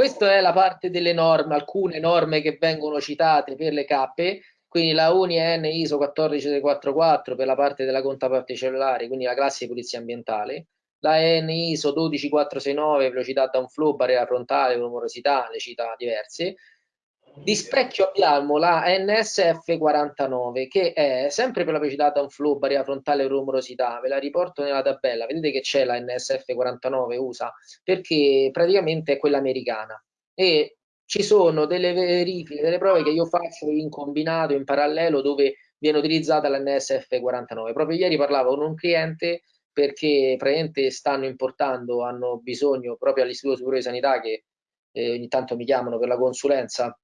Questa è la parte delle norme, alcune norme che vengono citate per le cappe, quindi la UNI N ISO 14644 per la parte della controparte cellulare, quindi la classe di pulizia ambientale, la N ISO 12469 velocità downflow, barriera frontale, rumorosità, le cita diverse, di specchio abbiamo la NSF 49 che è sempre per la velocità downflow, barriera frontale e rumorosità, ve la riporto nella tabella, vedete che c'è la NSF 49 USA perché praticamente è quella americana. E ci sono delle verifiche, delle prove che io faccio in combinato, in parallelo dove viene utilizzata la NSF 49. Proprio ieri parlavo con un cliente perché praticamente stanno importando, hanno bisogno proprio all'Istituto Superiore di Sanità che eh, ogni tanto mi chiamano per la consulenza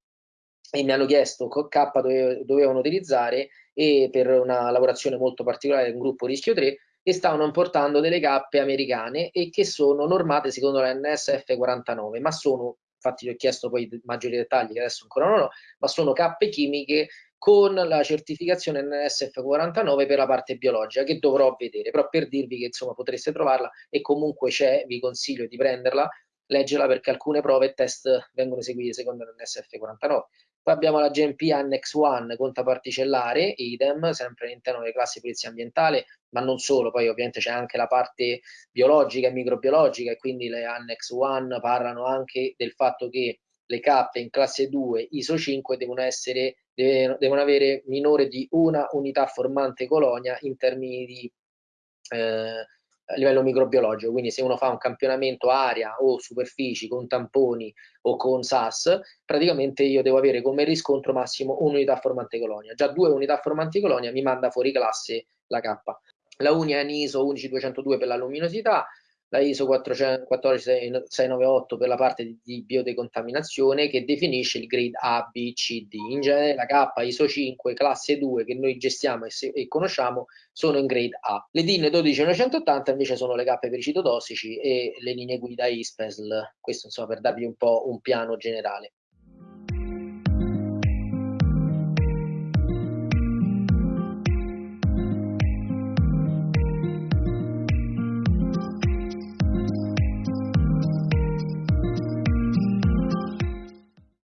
e mi hanno chiesto K dove dovevano utilizzare e per una lavorazione molto particolare un gruppo rischio 3 e stavano importando delle cappe americane e che sono normate secondo la NSF 49 ma sono infatti gli ho chiesto poi maggiori dettagli che adesso ancora non ho ma sono cappe chimiche con la certificazione NSF 49 per la parte biologica che dovrò vedere però per dirvi che insomma potreste trovarla e comunque c'è vi consiglio di prenderla leggerla perché alcune prove e test vengono eseguite secondo l'NSF 49 poi abbiamo la GMP Annex 1 contaparticellare, idem, sempre all'interno delle classi di polizia ambientale, ma non solo, poi ovviamente c'è anche la parte biologica e microbiologica e quindi le Annex 1 parlano anche del fatto che le cappe in classe 2 ISO 5 devono, essere, devono avere minore di una unità formante colonia in termini di eh, a livello microbiologico, quindi se uno fa un campionamento aria o superfici con tamponi o con SAS, praticamente io devo avere come riscontro massimo un'unità formante colonia. Già due unità formanti colonia mi manda fuori classe la K. La Unia è ISO 11202 per la luminosità, la ISO 14698 per la parte di, di biodecontaminazione che definisce il grade A, B, C, D. In genere la K ISO 5 classe 2 che noi gestiamo e, se, e conosciamo sono in grade A. Le DIN 12980 invece sono le cappe per i citotossici e le linee guida ISPESL, questo insomma per darvi un po' un piano generale.